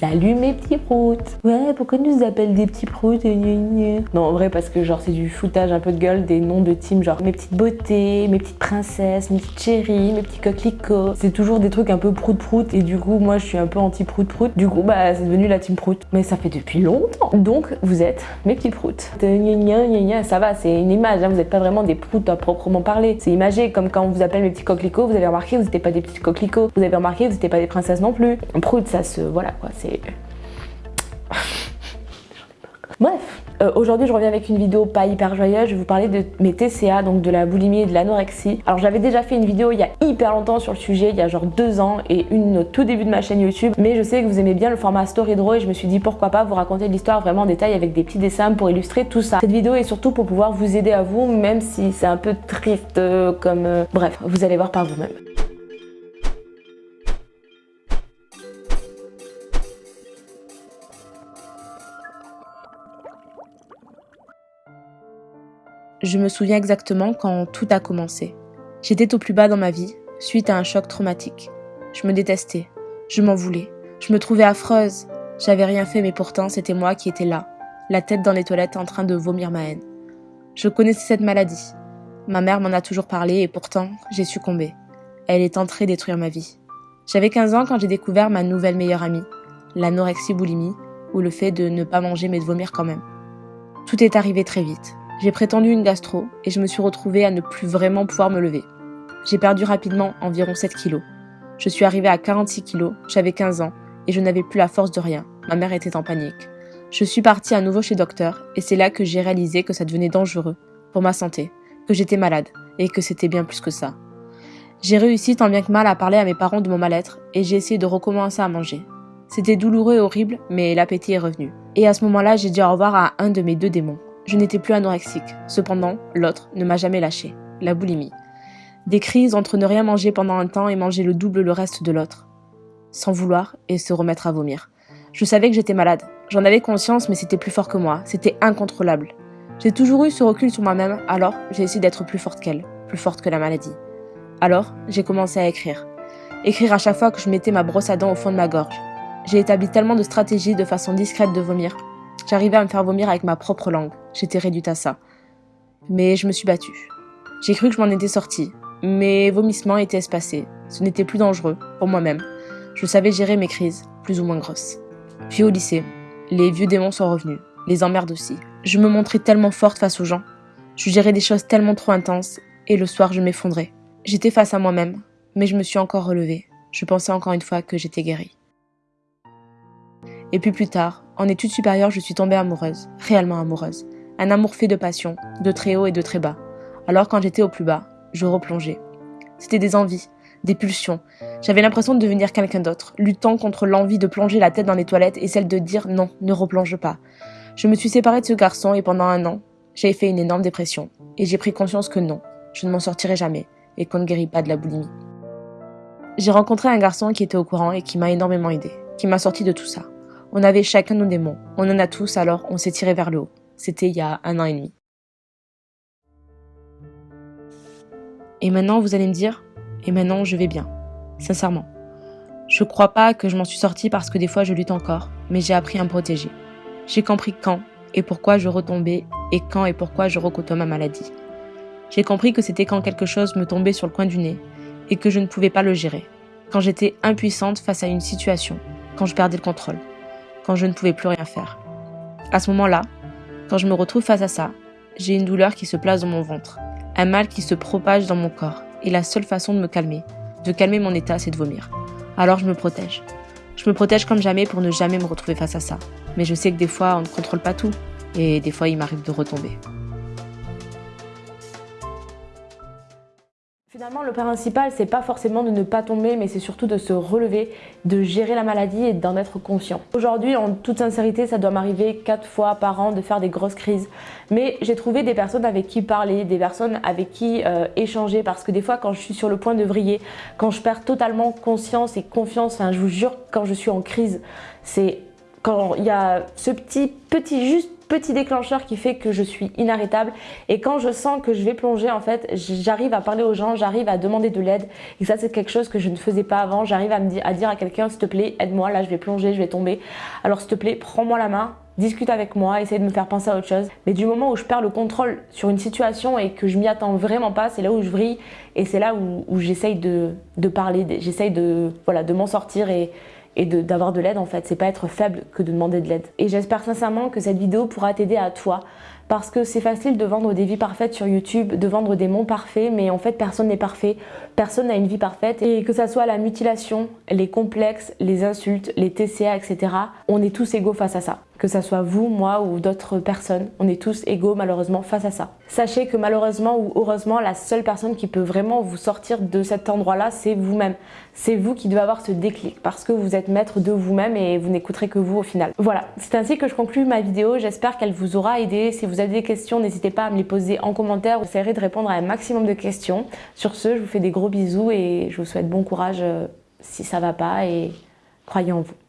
Salut mes petits proutes Ouais, pourquoi nous appellent des petits proutes Non, en vrai, parce que genre c'est du foutage un peu de gueule des noms de team, genre mes petites beautés, mes petites princesses, mes petites chéries, mes petits coquelicots. C'est toujours des trucs un peu prout-prout et du coup, moi je suis un peu anti-prout-prout. Du coup, bah c'est devenu la team prout. Mais ça fait depuis longtemps. Donc, vous êtes mes petits proutes. Ça va, c'est une image, hein. vous n'êtes pas vraiment des proutes à proprement parler. C'est imagé, comme quand on vous appelle mes petits coquelicots, vous avez remarqué, vous n'étiez pas des petits coquelicots. Vous avez remarqué, vous n'étiez pas des princesses non plus. Prout, ça se... voilà quoi c'est... Bref, euh, aujourd'hui je reviens avec une vidéo pas hyper joyeuse, je vais vous parler de mes TCA, donc de la boulimie et de l'anorexie. Alors j'avais déjà fait une vidéo il y a hyper longtemps sur le sujet, il y a genre deux ans et une au tout début de ma chaîne YouTube, mais je sais que vous aimez bien le format story draw et je me suis dit pourquoi pas vous raconter l'histoire vraiment en détail avec des petits dessins pour illustrer tout ça. Cette vidéo est surtout pour pouvoir vous aider à vous, même si c'est un peu triste euh, comme... Euh, bref, vous allez voir par vous-même. Je me souviens exactement quand tout a commencé. J'étais au plus bas dans ma vie, suite à un choc traumatique. Je me détestais, je m'en voulais, je me trouvais affreuse. J'avais rien fait mais pourtant c'était moi qui étais là, la tête dans les toilettes en train de vomir ma haine. Je connaissais cette maladie. Ma mère m'en a toujours parlé et pourtant j'ai succombé. Elle est entrée détruire ma vie. J'avais 15 ans quand j'ai découvert ma nouvelle meilleure amie, l'anorexie boulimie, ou le fait de ne pas manger mais de vomir quand même. Tout est arrivé très vite. J'ai prétendu une gastro et je me suis retrouvée à ne plus vraiment pouvoir me lever. J'ai perdu rapidement environ 7 kilos. Je suis arrivée à 46 kilos, j'avais 15 ans et je n'avais plus la force de rien. Ma mère était en panique. Je suis partie à nouveau chez docteur et c'est là que j'ai réalisé que ça devenait dangereux pour ma santé, que j'étais malade et que c'était bien plus que ça. J'ai réussi tant bien que mal à parler à mes parents de mon mal-être et j'ai essayé de recommencer à manger. C'était douloureux et horrible, mais l'appétit est revenu. Et à ce moment-là, j'ai dit au revoir à un de mes deux démons. Je n'étais plus anorexique. Cependant, l'autre ne m'a jamais lâché. La boulimie. Des crises entre ne rien manger pendant un temps et manger le double le reste de l'autre. Sans vouloir et se remettre à vomir. Je savais que j'étais malade. J'en avais conscience, mais c'était plus fort que moi. C'était incontrôlable. J'ai toujours eu ce recul sur moi-même, alors j'ai essayé d'être plus forte qu'elle, plus forte que la maladie. Alors, j'ai commencé à écrire. Écrire à chaque fois que je mettais ma brosse à dents au fond de ma gorge. J'ai établi tellement de stratégies de façon discrète de vomir J'arrivais à me faire vomir avec ma propre langue. J'étais réduite à ça. Mais je me suis battue. J'ai cru que je m'en étais sortie. Mes vomissements étaient espacés. Ce n'était plus dangereux, pour moi-même. Je savais gérer mes crises, plus ou moins grosses. Puis au lycée, les vieux démons sont revenus. Les emmerdes aussi. Je me montrais tellement forte face aux gens. Je gérais des choses tellement trop intenses. Et le soir, je m'effondrais. J'étais face à moi-même. Mais je me suis encore relevée. Je pensais encore une fois que j'étais guérie. Et puis plus tard, en études supérieures, je suis tombée amoureuse, réellement amoureuse. Un amour fait de passion, de très haut et de très bas. Alors quand j'étais au plus bas, je replongeais. C'était des envies, des pulsions. J'avais l'impression de devenir quelqu'un d'autre, luttant contre l'envie de plonger la tête dans les toilettes et celle de dire non, ne replonge pas. Je me suis séparée de ce garçon et pendant un an, j'ai fait une énorme dépression. Et j'ai pris conscience que non, je ne m'en sortirai jamais et qu'on ne guérit pas de la boulimie. J'ai rencontré un garçon qui était au courant et qui m'a énormément aidé, qui m'a sorti de tout ça. On avait chacun nos démons. On en a tous, alors on s'est tiré vers le haut. C'était il y a un an et demi. Et maintenant, vous allez me dire, et maintenant, je vais bien. Sincèrement. Je crois pas que je m'en suis sortie parce que des fois je lutte encore, mais j'ai appris à me protéger. J'ai compris quand et pourquoi je retombais et quand et pourquoi je recotois ma maladie. J'ai compris que c'était quand quelque chose me tombait sur le coin du nez et que je ne pouvais pas le gérer. Quand j'étais impuissante face à une situation, quand je perdais le contrôle quand je ne pouvais plus rien faire. À ce moment-là, quand je me retrouve face à ça, j'ai une douleur qui se place dans mon ventre, un mal qui se propage dans mon corps, et la seule façon de me calmer, de calmer mon état, c'est de vomir. Alors je me protège. Je me protège comme jamais pour ne jamais me retrouver face à ça. Mais je sais que des fois, on ne contrôle pas tout, et des fois, il m'arrive de retomber. Le principal, c'est pas forcément de ne pas tomber, mais c'est surtout de se relever, de gérer la maladie et d'en être conscient. Aujourd'hui, en toute sincérité, ça doit m'arriver quatre fois par an de faire des grosses crises. Mais j'ai trouvé des personnes avec qui parler, des personnes avec qui euh, échanger, parce que des fois, quand je suis sur le point de vriller, quand je perds totalement conscience et confiance, enfin, je vous jure, quand je suis en crise, c'est quand il y a ce petit, petit, juste petit déclencheur qui fait que je suis inarrêtable. Et quand je sens que je vais plonger en fait j'arrive à parler aux gens j'arrive à demander de l'aide. Et ça c'est quelque chose que je ne faisais pas avant. J'arrive à, dire, à quelqu'un s'il te plaît aide-moi là je vais plonger je vais tomber. Alors s'il te plaît prends-moi la main discute avec moi, essaye de me faire penser à autre chose. Mais du moment où je perds le contrôle sur une situation et que je m'y attends vraiment pas, c'est là où je vrille et c'est là où, j'essaye de, de, parler, j'essaye de, voilà, de m'en sortir et, et d'avoir de, l'aide en fait. C'est pas être faible que de demander de l'aide. Et j'espère sincèrement que cette vidéo pourra t'aider à toi parce que c'est facile de vendre des vies parfaites sur YouTube, de vendre des mondes parfaits, mais en fait personne n'est parfait, personne n'a une vie parfaite et que ça soit la mutilation, les complexes, les insultes, les TCA, etc. On est tous égaux face à ça que ça soit vous, moi ou d'autres personnes, on est tous égaux malheureusement face à ça. Sachez que malheureusement ou heureusement, la seule personne qui peut vraiment vous sortir de cet endroit-là, c'est vous-même. C'est vous qui devez avoir ce déclic parce que vous êtes maître de vous-même et vous n'écouterez que vous au final. Voilà, c'est ainsi que je conclue ma vidéo. J'espère qu'elle vous aura aidé. Si vous avez des questions, n'hésitez pas à me les poser en commentaire. J'essaierai de répondre à un maximum de questions. Sur ce, je vous fais des gros bisous et je vous souhaite bon courage euh, si ça va pas et croyez en vous.